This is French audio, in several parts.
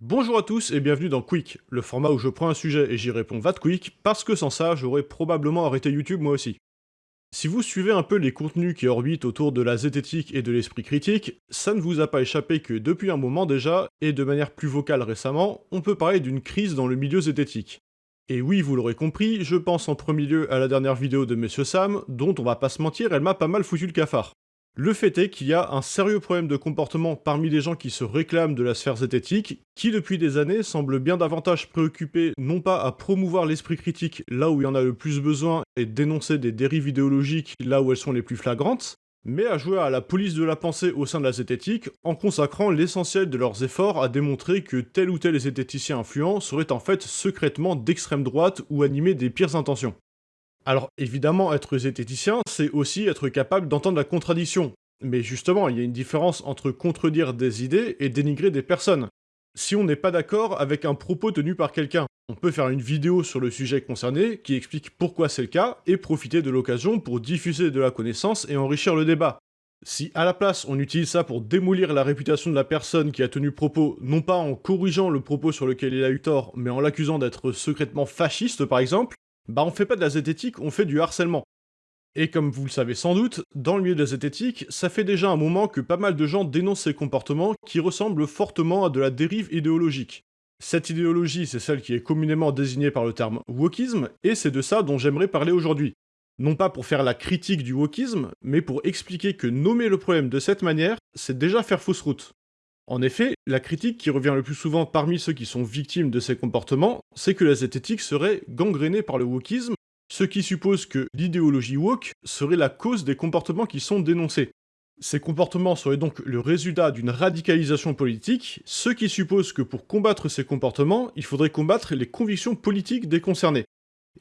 Bonjour à tous et bienvenue dans Quick, le format où je prends un sujet et j'y réponds va quick, parce que sans ça, j'aurais probablement arrêté YouTube moi aussi. Si vous suivez un peu les contenus qui orbitent autour de la zététique et de l'esprit critique, ça ne vous a pas échappé que depuis un moment déjà, et de manière plus vocale récemment, on peut parler d'une crise dans le milieu zététique. Et oui, vous l'aurez compris, je pense en premier lieu à la dernière vidéo de Monsieur Sam, dont on va pas se mentir, elle m'a pas mal foutu le cafard. Le fait est qu'il y a un sérieux problème de comportement parmi les gens qui se réclament de la sphère zététique, qui depuis des années semblent bien davantage préoccupés non pas à promouvoir l'esprit critique là où il y en a le plus besoin et dénoncer des dérives idéologiques là où elles sont les plus flagrantes, mais à jouer à la police de la pensée au sein de la zététique en consacrant l'essentiel de leurs efforts à démontrer que tel ou tel zététicien influent serait en fait secrètement d'extrême droite ou animé des pires intentions. Alors évidemment, être zététicien, c'est aussi être capable d'entendre la contradiction. Mais justement, il y a une différence entre contredire des idées et dénigrer des personnes. Si on n'est pas d'accord avec un propos tenu par quelqu'un, on peut faire une vidéo sur le sujet concerné qui explique pourquoi c'est le cas et profiter de l'occasion pour diffuser de la connaissance et enrichir le débat. Si à la place on utilise ça pour démolir la réputation de la personne qui a tenu propos, non pas en corrigeant le propos sur lequel il a eu tort, mais en l'accusant d'être secrètement fasciste par exemple, bah on fait pas de la zététique, on fait du harcèlement. Et comme vous le savez sans doute, dans le milieu de la zététique, ça fait déjà un moment que pas mal de gens dénoncent ces comportements qui ressemblent fortement à de la dérive idéologique. Cette idéologie, c'est celle qui est communément désignée par le terme wokisme, et c'est de ça dont j'aimerais parler aujourd'hui. Non pas pour faire la critique du wokisme, mais pour expliquer que nommer le problème de cette manière, c'est déjà faire fausse route. En effet, la critique qui revient le plus souvent parmi ceux qui sont victimes de ces comportements, c'est que la zététique serait gangrénée par le wokisme, ce qui suppose que l'idéologie woke serait la cause des comportements qui sont dénoncés. Ces comportements seraient donc le résultat d'une radicalisation politique, ce qui suppose que pour combattre ces comportements, il faudrait combattre les convictions politiques des concernés.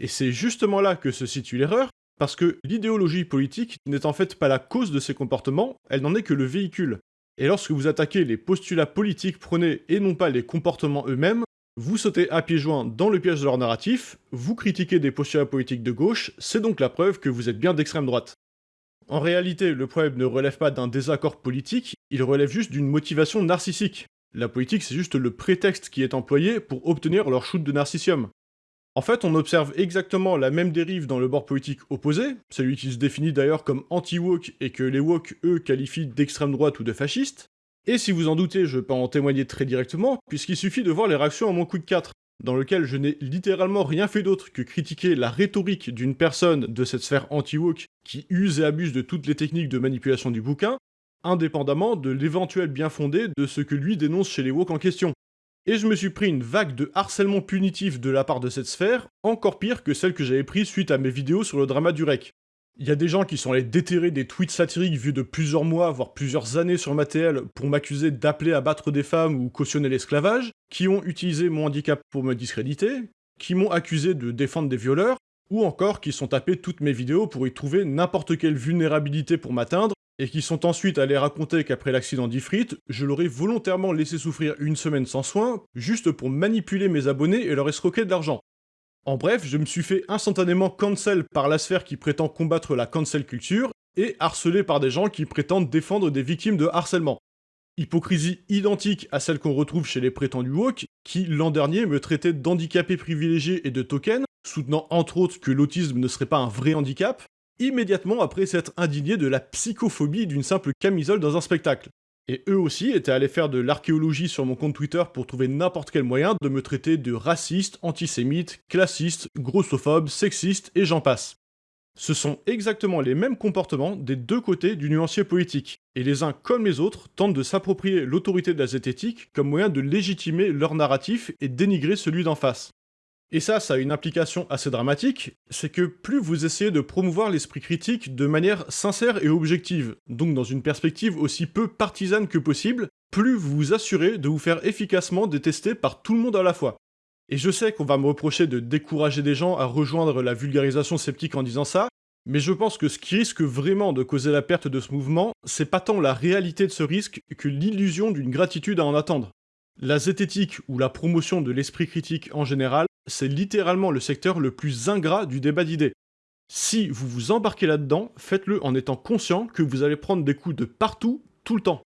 Et c'est justement là que se situe l'erreur, parce que l'idéologie politique n'est en fait pas la cause de ces comportements, elle n'en est que le véhicule. Et lorsque vous attaquez les postulats politiques prônés et non pas les comportements eux-mêmes, vous sautez à pieds joints dans le piège de leur narratif, vous critiquez des postulats politiques de gauche, c'est donc la preuve que vous êtes bien d'extrême droite. En réalité, le problème ne relève pas d'un désaccord politique, il relève juste d'une motivation narcissique. La politique, c'est juste le prétexte qui est employé pour obtenir leur shoot de narcissium. En fait, on observe exactement la même dérive dans le bord politique opposé, celui qui se définit d'ailleurs comme anti-woke et que les woke, eux, qualifient d'extrême droite ou de fasciste. Et si vous en doutez, je peux en témoigner très directement, puisqu'il suffit de voir les réactions à mon Quick 4, dans lequel je n'ai littéralement rien fait d'autre que critiquer la rhétorique d'une personne de cette sphère anti-woke qui use et abuse de toutes les techniques de manipulation du bouquin, indépendamment de l'éventuel bien fondé de ce que lui dénonce chez les woke en question et je me suis pris une vague de harcèlement punitif de la part de cette sphère, encore pire que celle que j'avais prise suite à mes vidéos sur le drama du REC. Il y a des gens qui sont allés déterrer des tweets satiriques vus de plusieurs mois, voire plusieurs années sur ma TL pour m'accuser d'appeler à battre des femmes ou cautionner l'esclavage, qui ont utilisé mon handicap pour me discréditer, qui m'ont accusé de défendre des violeurs, ou encore qui sont tapés toutes mes vidéos pour y trouver n'importe quelle vulnérabilité pour m'atteindre, et qui sont ensuite allés raconter qu'après l'accident d'Ifrit, je l'aurais volontairement laissé souffrir une semaine sans soins, juste pour manipuler mes abonnés et leur escroquer de l'argent. En bref, je me suis fait instantanément cancel par la sphère qui prétend combattre la cancel culture, et harcelé par des gens qui prétendent défendre des victimes de harcèlement. Hypocrisie identique à celle qu'on retrouve chez les prétendus woke, qui l'an dernier me traitaient d'handicapé privilégié et de token, soutenant entre autres que l'autisme ne serait pas un vrai handicap, immédiatement après s'être indigné de la psychophobie d'une simple camisole dans un spectacle. Et eux aussi étaient allés faire de l'archéologie sur mon compte Twitter pour trouver n'importe quel moyen de me traiter de raciste, antisémite, classiste, grossophobe, sexiste et j'en passe. Ce sont exactement les mêmes comportements des deux côtés du nuancier politique, et les uns comme les autres tentent de s'approprier l'autorité de la zététique comme moyen de légitimer leur narratif et dénigrer celui d'en face. Et ça, ça a une implication assez dramatique, c'est que plus vous essayez de promouvoir l'esprit critique de manière sincère et objective, donc dans une perspective aussi peu partisane que possible, plus vous vous assurez de vous faire efficacement détester par tout le monde à la fois. Et je sais qu'on va me reprocher de décourager des gens à rejoindre la vulgarisation sceptique en disant ça, mais je pense que ce qui risque vraiment de causer la perte de ce mouvement, c'est pas tant la réalité de ce risque que l'illusion d'une gratitude à en attendre. La zététique ou la promotion de l'esprit critique en général c'est littéralement le secteur le plus ingrat du débat d'idées. Si vous vous embarquez là-dedans, faites-le en étant conscient que vous allez prendre des coups de partout, tout le temps.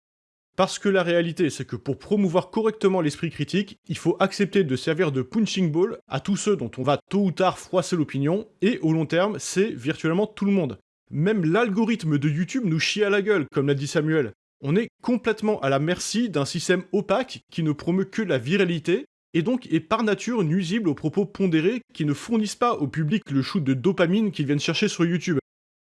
Parce que la réalité, c'est que pour promouvoir correctement l'esprit critique, il faut accepter de servir de punching ball à tous ceux dont on va tôt ou tard froisser l'opinion, et au long terme, c'est virtuellement tout le monde. Même l'algorithme de YouTube nous chie à la gueule, comme l'a dit Samuel. On est complètement à la merci d'un système opaque qui ne promeut que la viralité, et donc est par nature nuisible aux propos pondérés qui ne fournissent pas au public le shoot de dopamine qu'ils viennent chercher sur YouTube.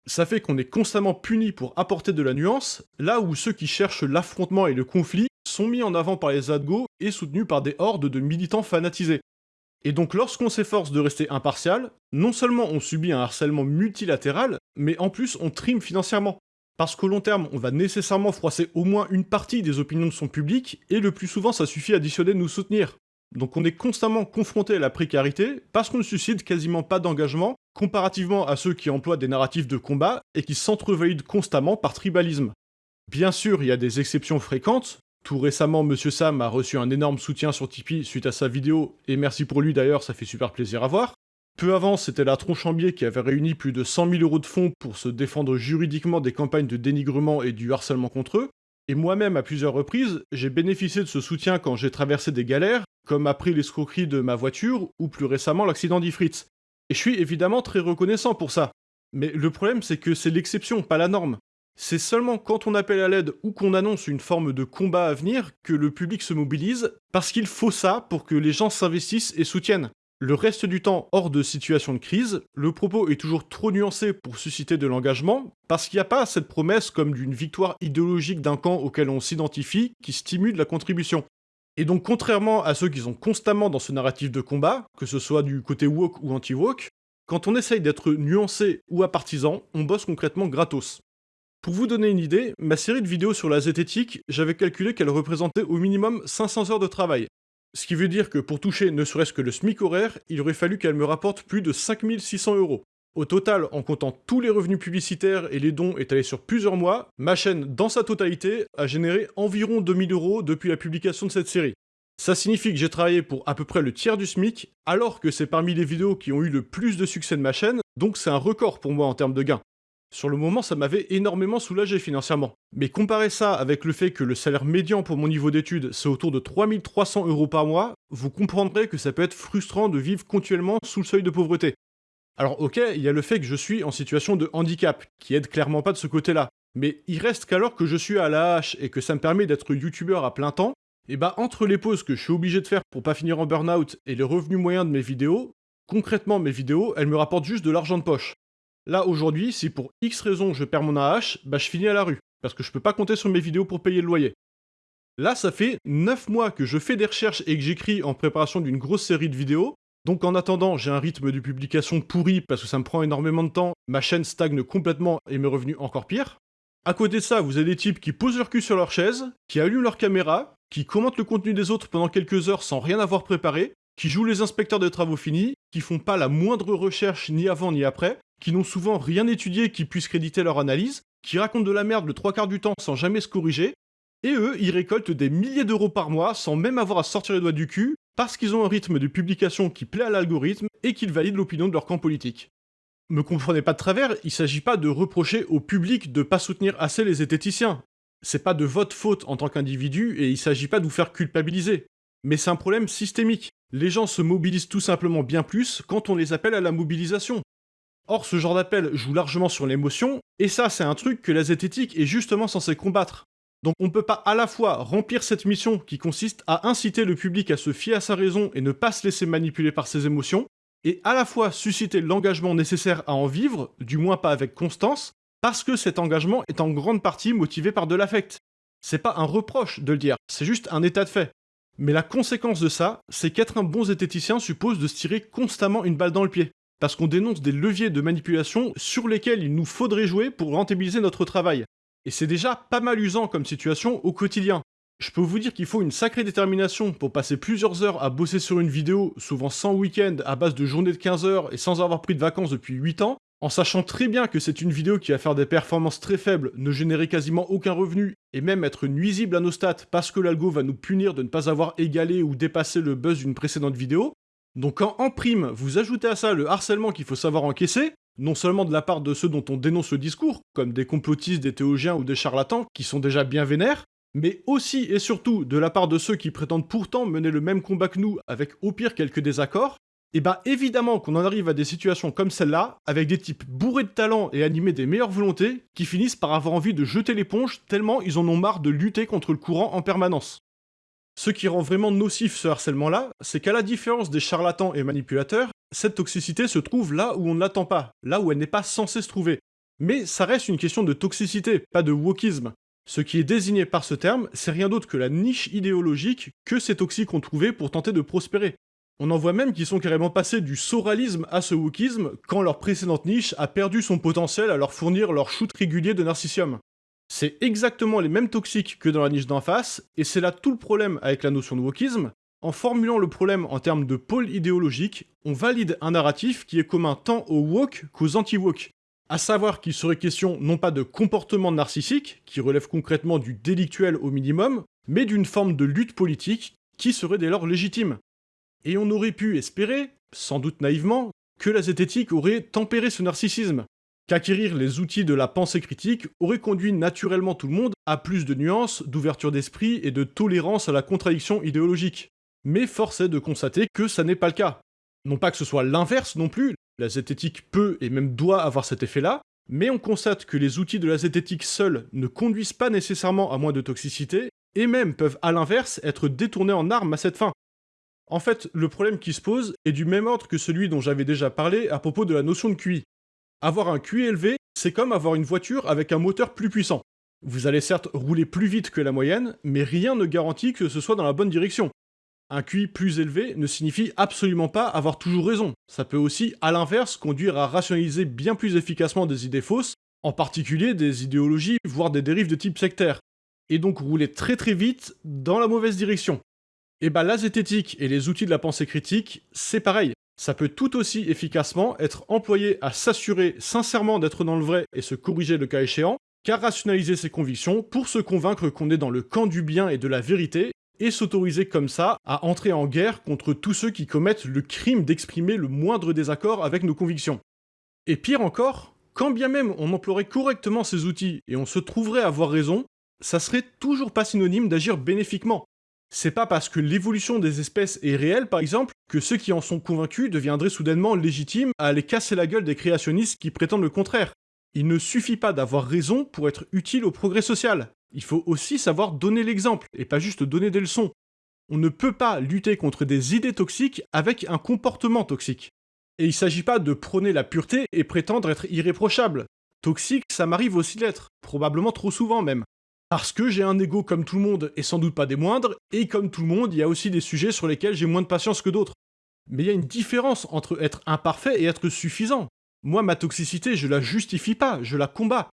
Ça fait qu'on est constamment puni pour apporter de la nuance, là où ceux qui cherchent l'affrontement et le conflit sont mis en avant par les adgos et soutenus par des hordes de militants fanatisés. Et donc lorsqu'on s'efforce de rester impartial, non seulement on subit un harcèlement multilatéral, mais en plus on trime financièrement. Parce qu'au long terme, on va nécessairement froisser au moins une partie des opinions de son public, et le plus souvent ça suffit à additionner de nous soutenir. Donc on est constamment confronté à la précarité parce qu'on ne suscite quasiment pas d'engagement comparativement à ceux qui emploient des narratifs de combat et qui s'entrevalident constamment par tribalisme. Bien sûr, il y a des exceptions fréquentes. Tout récemment, Monsieur Sam a reçu un énorme soutien sur Tipeee suite à sa vidéo, et merci pour lui d'ailleurs, ça fait super plaisir à voir. Peu avant, c'était la Tronchambier qui avait réuni plus de 100 000 euros de fonds pour se défendre juridiquement des campagnes de dénigrement et du harcèlement contre eux, et moi-même, à plusieurs reprises, j'ai bénéficié de ce soutien quand j'ai traversé des galères, comme après l'escroquerie de ma voiture, ou plus récemment l'accident d'Ifritz. Et je suis évidemment très reconnaissant pour ça. Mais le problème, c'est que c'est l'exception, pas la norme. C'est seulement quand on appelle à l'aide ou qu'on annonce une forme de combat à venir que le public se mobilise, parce qu'il faut ça pour que les gens s'investissent et soutiennent. Le reste du temps, hors de situation de crise, le propos est toujours trop nuancé pour susciter de l'engagement, parce qu'il n'y a pas cette promesse comme d'une victoire idéologique d'un camp auquel on s'identifie qui stimule la contribution. Et donc contrairement à ceux qui sont constamment dans ce narratif de combat, que ce soit du côté woke ou anti-woke, quand on essaye d'être nuancé ou à on bosse concrètement gratos. Pour vous donner une idée, ma série de vidéos sur la zététique, j'avais calculé qu'elle représentait au minimum 500 heures de travail, ce qui veut dire que pour toucher ne serait-ce que le SMIC horaire, il aurait fallu qu'elle me rapporte plus de 5600 euros. Au total, en comptant tous les revenus publicitaires et les dons étalés sur plusieurs mois, ma chaîne, dans sa totalité, a généré environ 2000 euros depuis la publication de cette série. Ça signifie que j'ai travaillé pour à peu près le tiers du SMIC, alors que c'est parmi les vidéos qui ont eu le plus de succès de ma chaîne, donc c'est un record pour moi en termes de gains. Sur le moment, ça m'avait énormément soulagé financièrement. Mais comparer ça avec le fait que le salaire médian pour mon niveau d'études, c'est autour de 3300 euros par mois, vous comprendrez que ça peut être frustrant de vivre continuellement sous le seuil de pauvreté. Alors ok, il y a le fait que je suis en situation de handicap, qui aide clairement pas de ce côté-là. Mais il reste qu'alors que je suis à la hache et que ça me permet d'être youtubeur à plein temps, et bah entre les pauses que je suis obligé de faire pour pas finir en burn-out et les revenus moyens de mes vidéos, concrètement mes vidéos, elles me rapportent juste de l'argent de poche. Là, aujourd'hui, si pour X raisons je perds mon AH, bah je finis à la rue, parce que je peux pas compter sur mes vidéos pour payer le loyer. Là, ça fait 9 mois que je fais des recherches et que j'écris en préparation d'une grosse série de vidéos, donc en attendant, j'ai un rythme de publication pourri parce que ça me prend énormément de temps, ma chaîne stagne complètement et mes revenus encore pire. À côté de ça, vous avez des types qui posent leur cul sur leur chaise, qui allument leur caméra, qui commentent le contenu des autres pendant quelques heures sans rien avoir préparé, qui jouent les inspecteurs de travaux finis, qui font pas la moindre recherche ni avant ni après, qui n'ont souvent rien étudié qui puisse créditer leur analyse, qui racontent de la merde le trois quarts du temps sans jamais se corriger, et eux, ils récoltent des milliers d'euros par mois sans même avoir à sortir les doigts du cul, parce qu'ils ont un rythme de publication qui plaît à l'algorithme et qu'ils valident l'opinion de leur camp politique. Me comprenez pas de travers, il s'agit pas de reprocher au public de pas soutenir assez les zététiciens. C'est pas de votre faute en tant qu'individu et il s'agit pas de vous faire culpabiliser. Mais c'est un problème systémique. Les gens se mobilisent tout simplement bien plus quand on les appelle à la mobilisation. Or, ce genre d'appel joue largement sur l'émotion, et ça, c'est un truc que la zététique est justement censée combattre. Donc on ne peut pas à la fois remplir cette mission qui consiste à inciter le public à se fier à sa raison et ne pas se laisser manipuler par ses émotions, et à la fois susciter l'engagement nécessaire à en vivre, du moins pas avec constance, parce que cet engagement est en grande partie motivé par de l'affect. C'est pas un reproche de le dire, c'est juste un état de fait. Mais la conséquence de ça, c'est qu'être un bon zététicien suppose de se tirer constamment une balle dans le pied parce qu'on dénonce des leviers de manipulation sur lesquels il nous faudrait jouer pour rentabiliser notre travail. Et c'est déjà pas mal usant comme situation au quotidien. Je peux vous dire qu'il faut une sacrée détermination pour passer plusieurs heures à bosser sur une vidéo, souvent sans week-end, à base de journées de 15 heures et sans avoir pris de vacances depuis 8 ans, en sachant très bien que c'est une vidéo qui va faire des performances très faibles, ne générer quasiment aucun revenu, et même être nuisible à nos stats parce que l'algo va nous punir de ne pas avoir égalé ou dépassé le buzz d'une précédente vidéo, donc quand en prime, vous ajoutez à ça le harcèlement qu'il faut savoir encaisser, non seulement de la part de ceux dont on dénonce le discours, comme des complotistes, des théologiens ou des charlatans, qui sont déjà bien vénères, mais aussi et surtout de la part de ceux qui prétendent pourtant mener le même combat que nous avec au pire quelques désaccords, et eh bah ben, évidemment qu'on en arrive à des situations comme celle-là, avec des types bourrés de talent et animés des meilleures volontés, qui finissent par avoir envie de jeter l'éponge tellement ils en ont marre de lutter contre le courant en permanence. Ce qui rend vraiment nocif ce harcèlement-là, c'est qu'à la différence des charlatans et manipulateurs, cette toxicité se trouve là où on ne l'attend pas, là où elle n'est pas censée se trouver. Mais ça reste une question de toxicité, pas de wokisme. Ce qui est désigné par ce terme, c'est rien d'autre que la niche idéologique que ces toxiques ont trouvé pour tenter de prospérer. On en voit même qui sont carrément passés du soralisme à ce wokisme quand leur précédente niche a perdu son potentiel à leur fournir leur shoot régulier de narcissium. C'est exactement les mêmes toxiques que dans la niche d'en face, et c'est là tout le problème avec la notion de wokisme. En formulant le problème en termes de pôle idéologique, on valide un narratif qui est commun tant aux woke qu'aux anti-woke. À savoir qu'il serait question non pas de comportement narcissique, qui relève concrètement du délictuel au minimum, mais d'une forme de lutte politique qui serait dès lors légitime. Et on aurait pu espérer, sans doute naïvement, que la zététique aurait tempéré ce narcissisme, qu'acquérir les outils de la pensée critique aurait conduit naturellement tout le monde à plus de nuances, d'ouverture d'esprit et de tolérance à la contradiction idéologique. Mais force est de constater que ça n'est pas le cas. Non pas que ce soit l'inverse non plus, la zététique peut et même doit avoir cet effet-là, mais on constate que les outils de la zététique seuls ne conduisent pas nécessairement à moins de toxicité, et même peuvent à l'inverse être détournés en armes à cette fin. En fait, le problème qui se pose est du même ordre que celui dont j'avais déjà parlé à propos de la notion de QI. Avoir un QI élevé, c'est comme avoir une voiture avec un moteur plus puissant. Vous allez certes rouler plus vite que la moyenne, mais rien ne garantit que ce soit dans la bonne direction. Un QI plus élevé ne signifie absolument pas avoir toujours raison. Ça peut aussi, à l'inverse, conduire à rationaliser bien plus efficacement des idées fausses, en particulier des idéologies, voire des dérives de type sectaire. Et donc rouler très très vite dans la mauvaise direction. Et bah la zététique et les outils de la pensée critique, c'est pareil ça peut tout aussi efficacement être employé à s'assurer sincèrement d'être dans le vrai et se corriger le cas échéant, qu'à rationaliser ses convictions pour se convaincre qu'on est dans le camp du bien et de la vérité, et s'autoriser comme ça à entrer en guerre contre tous ceux qui commettent le crime d'exprimer le moindre désaccord avec nos convictions. Et pire encore, quand bien même on emploierait correctement ces outils et on se trouverait avoir raison, ça serait toujours pas synonyme d'agir bénéfiquement. C'est pas parce que l'évolution des espèces est réelle, par exemple, que ceux qui en sont convaincus deviendraient soudainement légitimes à aller casser la gueule des créationnistes qui prétendent le contraire. Il ne suffit pas d'avoir raison pour être utile au progrès social. Il faut aussi savoir donner l'exemple, et pas juste donner des leçons. On ne peut pas lutter contre des idées toxiques avec un comportement toxique. Et il s'agit pas de prôner la pureté et prétendre être irréprochable. Toxique, ça m'arrive aussi d'être, probablement trop souvent même. Parce que j'ai un ego comme tout le monde, et sans doute pas des moindres, et comme tout le monde, il y a aussi des sujets sur lesquels j'ai moins de patience que d'autres. Mais il y a une différence entre être imparfait et être suffisant. Moi, ma toxicité, je la justifie pas, je la combats.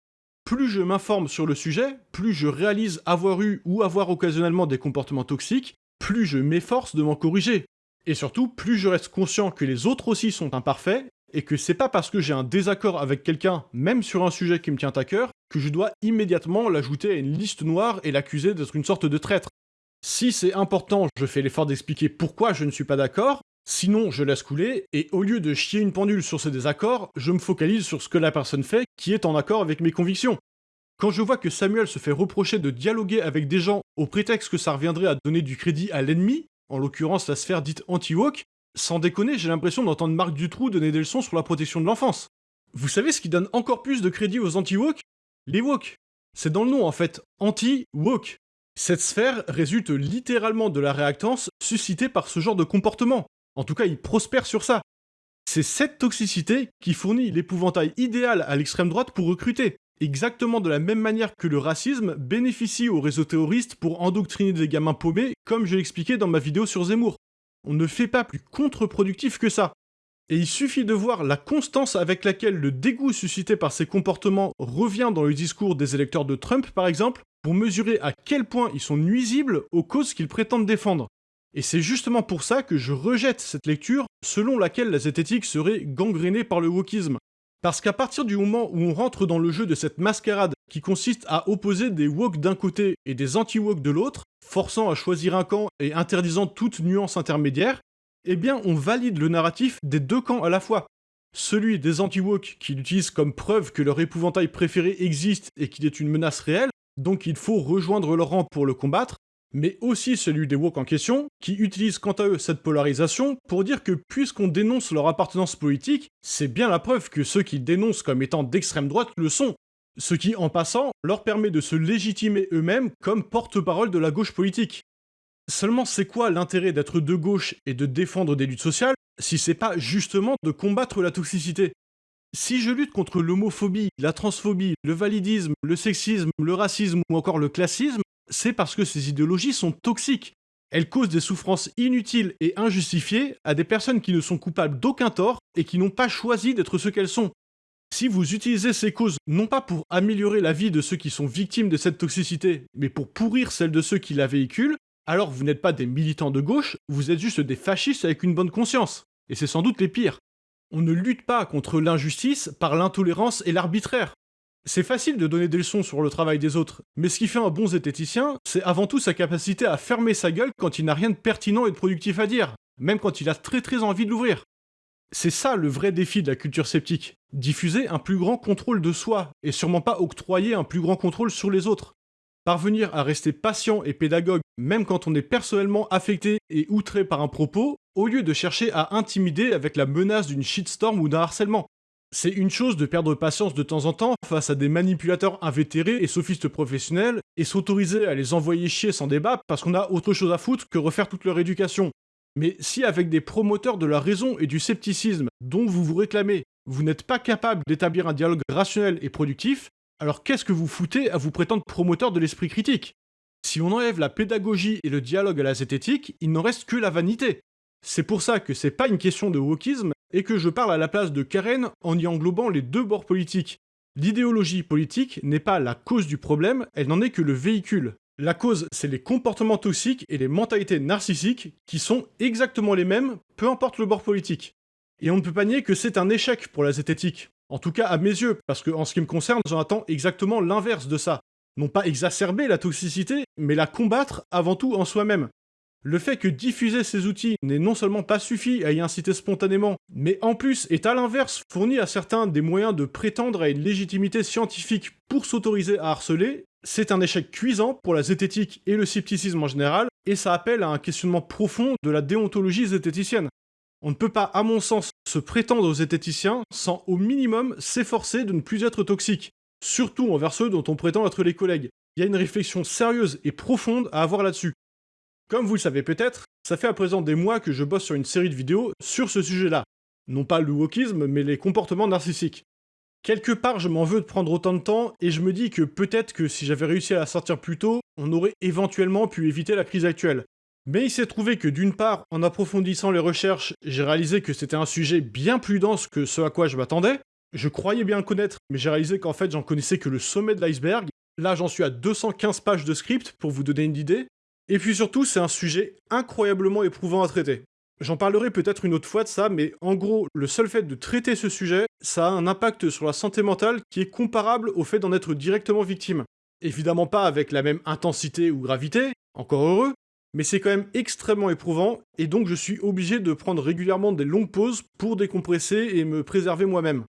Plus je m'informe sur le sujet, plus je réalise avoir eu ou avoir occasionnellement des comportements toxiques, plus je m'efforce de m'en corriger. Et surtout, plus je reste conscient que les autres aussi sont imparfaits, et que c'est pas parce que j'ai un désaccord avec quelqu'un, même sur un sujet qui me tient à cœur, que je dois immédiatement l'ajouter à une liste noire et l'accuser d'être une sorte de traître. Si c'est important, je fais l'effort d'expliquer pourquoi je ne suis pas d'accord, sinon je laisse couler, et au lieu de chier une pendule sur ces désaccords, je me focalise sur ce que la personne fait qui est en accord avec mes convictions. Quand je vois que Samuel se fait reprocher de dialoguer avec des gens au prétexte que ça reviendrait à donner du crédit à l'ennemi, en l'occurrence la sphère dite anti-woke, sans déconner, j'ai l'impression d'entendre Marc Dutroux donner des leçons sur la protection de l'enfance. Vous savez ce qui donne encore plus de crédit aux anti-woke? Les woke. C'est dans le nom en fait, anti-woke. Cette sphère résulte littéralement de la réactance suscitée par ce genre de comportement. En tout cas, il prospère sur ça. C'est cette toxicité qui fournit l'épouvantail idéal à l'extrême droite pour recruter. Exactement de la même manière que le racisme bénéficie aux réseaux terroristes pour endoctriner des gamins paumés, comme je l'expliquais dans ma vidéo sur Zemmour on ne fait pas plus contre-productif que ça. Et il suffit de voir la constance avec laquelle le dégoût suscité par ces comportements revient dans le discours des électeurs de Trump, par exemple, pour mesurer à quel point ils sont nuisibles aux causes qu'ils prétendent défendre. Et c'est justement pour ça que je rejette cette lecture selon laquelle la zététique serait gangrénée par le wokisme. Parce qu'à partir du moment où on rentre dans le jeu de cette mascarade qui consiste à opposer des woke d'un côté et des anti-woke de l'autre, forçant à choisir un camp et interdisant toute nuance intermédiaire, eh bien on valide le narratif des deux camps à la fois. Celui des anti-woke qui l'utilisent comme preuve que leur épouvantail préféré existe et qu'il est une menace réelle, donc il faut rejoindre leur rang pour le combattre, mais aussi celui des woke en question, qui utilisent quant à eux cette polarisation pour dire que puisqu'on dénonce leur appartenance politique, c'est bien la preuve que ceux qui dénoncent comme étant d'extrême droite le sont. Ce qui, en passant, leur permet de se légitimer eux-mêmes comme porte-parole de la gauche politique. Seulement, c'est quoi l'intérêt d'être de gauche et de défendre des luttes sociales si c'est pas justement de combattre la toxicité? Si je lutte contre l'homophobie, la transphobie, le validisme, le sexisme, le racisme ou encore le classisme, c'est parce que ces idéologies sont toxiques. Elles causent des souffrances inutiles et injustifiées à des personnes qui ne sont coupables d'aucun tort et qui n'ont pas choisi d'être ce qu'elles sont. Si vous utilisez ces causes non pas pour améliorer la vie de ceux qui sont victimes de cette toxicité, mais pour pourrir celle de ceux qui la véhiculent, alors vous n'êtes pas des militants de gauche, vous êtes juste des fascistes avec une bonne conscience. Et c'est sans doute les pires. On ne lutte pas contre l'injustice par l'intolérance et l'arbitraire. C'est facile de donner des leçons sur le travail des autres, mais ce qui fait un bon zététicien, c'est avant tout sa capacité à fermer sa gueule quand il n'a rien de pertinent et de productif à dire, même quand il a très très envie de l'ouvrir. C'est ça le vrai défi de la culture sceptique, diffuser un plus grand contrôle de soi, et sûrement pas octroyer un plus grand contrôle sur les autres. Parvenir à rester patient et pédagogue même quand on est personnellement affecté et outré par un propos, au lieu de chercher à intimider avec la menace d'une shitstorm ou d'un harcèlement. C'est une chose de perdre patience de temps en temps face à des manipulateurs invétérés et sophistes professionnels et s'autoriser à les envoyer chier sans débat parce qu'on a autre chose à foutre que refaire toute leur éducation. Mais si avec des promoteurs de la raison et du scepticisme dont vous vous réclamez, vous n'êtes pas capable d'établir un dialogue rationnel et productif, alors qu'est-ce que vous foutez à vous prétendre promoteur de l'esprit critique? Si on enlève la pédagogie et le dialogue à la zététique, il n'en reste que la vanité. C'est pour ça que c'est pas une question de wokisme, et que je parle à la place de Karen en y englobant les deux bords politiques. L'idéologie politique n'est pas la cause du problème, elle n'en est que le véhicule. La cause, c'est les comportements toxiques et les mentalités narcissiques qui sont exactement les mêmes, peu importe le bord politique. Et on ne peut pas nier que c'est un échec pour la zététique. En tout cas à mes yeux, parce que en ce qui me concerne, j'en attends exactement l'inverse de ça. Non pas exacerber la toxicité, mais la combattre avant tout en soi-même. Le fait que diffuser ces outils n'est non seulement pas suffi à y inciter spontanément, mais en plus est à l'inverse fourni à certains des moyens de prétendre à une légitimité scientifique pour s'autoriser à harceler, c'est un échec cuisant pour la zététique et le scepticisme en général, et ça appelle à un questionnement profond de la déontologie zététicienne. On ne peut pas, à mon sens, se prétendre aux zététiciens sans au minimum s'efforcer de ne plus être toxique, surtout envers ceux dont on prétend être les collègues. Il y a une réflexion sérieuse et profonde à avoir là-dessus. Comme vous le savez peut-être, ça fait à présent des mois que je bosse sur une série de vidéos sur ce sujet-là. Non pas le wokisme, mais les comportements narcissiques. Quelque part, je m'en veux de prendre autant de temps, et je me dis que peut-être que si j'avais réussi à la sortir plus tôt, on aurait éventuellement pu éviter la crise actuelle. Mais il s'est trouvé que d'une part, en approfondissant les recherches, j'ai réalisé que c'était un sujet bien plus dense que ce à quoi je m'attendais. Je croyais bien connaître, mais j'ai réalisé qu'en fait j'en connaissais que le sommet de l'iceberg. Là j'en suis à 215 pages de script pour vous donner une idée. Et puis surtout, c'est un sujet incroyablement éprouvant à traiter. J'en parlerai peut-être une autre fois de ça, mais en gros, le seul fait de traiter ce sujet, ça a un impact sur la santé mentale qui est comparable au fait d'en être directement victime. Évidemment pas avec la même intensité ou gravité, encore heureux, mais c'est quand même extrêmement éprouvant, et donc je suis obligé de prendre régulièrement des longues pauses pour décompresser et me préserver moi-même.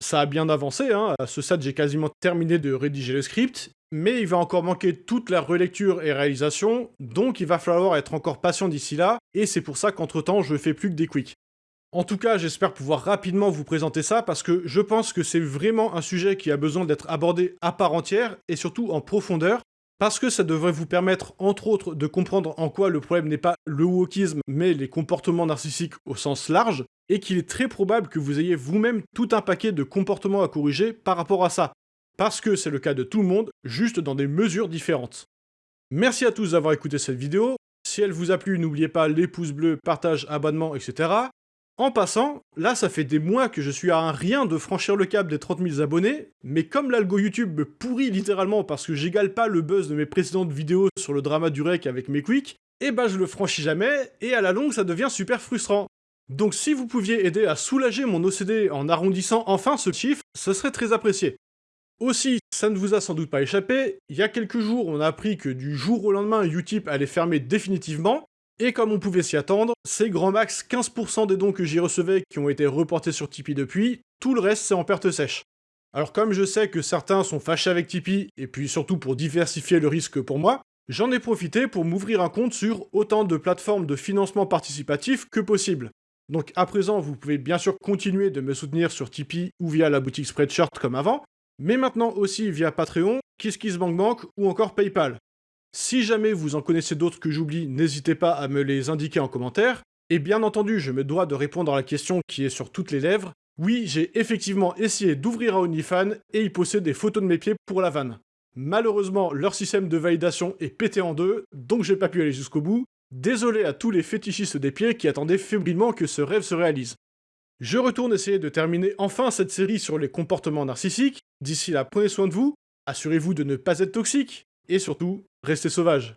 Ça a bien avancé, hein. à ce stade j'ai quasiment terminé de rédiger le script, mais il va encore manquer toute la relecture et réalisation, donc il va falloir être encore patient d'ici là, et c'est pour ça qu'entre temps je fais plus que des quicks. En tout cas, j'espère pouvoir rapidement vous présenter ça parce que je pense que c'est vraiment un sujet qui a besoin d'être abordé à part entière et surtout en profondeur parce que ça devrait vous permettre, entre autres, de comprendre en quoi le problème n'est pas le wokisme, mais les comportements narcissiques au sens large, et qu'il est très probable que vous ayez vous-même tout un paquet de comportements à corriger par rapport à ça parce que c'est le cas de tout le monde, juste dans des mesures différentes. Merci à tous d'avoir écouté cette vidéo, si elle vous a plu, n'oubliez pas les pouces bleus, partage, abonnement, etc. En passant, là ça fait des mois que je suis à un rien de franchir le cap des 30 000 abonnés, mais comme l'algo YouTube me pourrit littéralement parce que j'égale pas le buzz de mes précédentes vidéos sur le drama du rec avec mes quicks, et eh bah ben, je le franchis jamais, et à la longue ça devient super frustrant. Donc si vous pouviez aider à soulager mon OCD en arrondissant enfin ce chiffre, ce serait très apprécié. Aussi, ça ne vous a sans doute pas échappé, il y a quelques jours, on a appris que du jour au lendemain, Utip allait fermer définitivement, et comme on pouvait s'y attendre, c'est grand max 15% des dons que j'y recevais qui ont été reportés sur Tipeee depuis, tout le reste c'est en perte sèche. Alors comme je sais que certains sont fâchés avec Tipeee, et puis surtout pour diversifier le risque pour moi, j'en ai profité pour m'ouvrir un compte sur autant de plateformes de financement participatif que possible. Donc à présent, vous pouvez bien sûr continuer de me soutenir sur Tipeee ou via la boutique Spreadshirt comme avant, mais maintenant aussi via Patreon, KissKissBankBank ou encore PayPal. Si jamais vous en connaissez d'autres que j'oublie, n'hésitez pas à me les indiquer en commentaire. Et bien entendu, je me dois de répondre à la question qui est sur toutes les lèvres. Oui, j'ai effectivement essayé d'ouvrir un OnlyFans et y poster des photos de mes pieds pour la vanne. Malheureusement, leur système de validation est pété en deux, donc j'ai pas pu aller jusqu'au bout. Désolé à tous les fétichistes des pieds qui attendaient fébrilement que ce rêve se réalise. Je retourne essayer de terminer enfin cette série sur les comportements narcissiques. D'ici là, prenez soin de vous, assurez-vous de ne pas être toxique, et surtout, restez sauvage.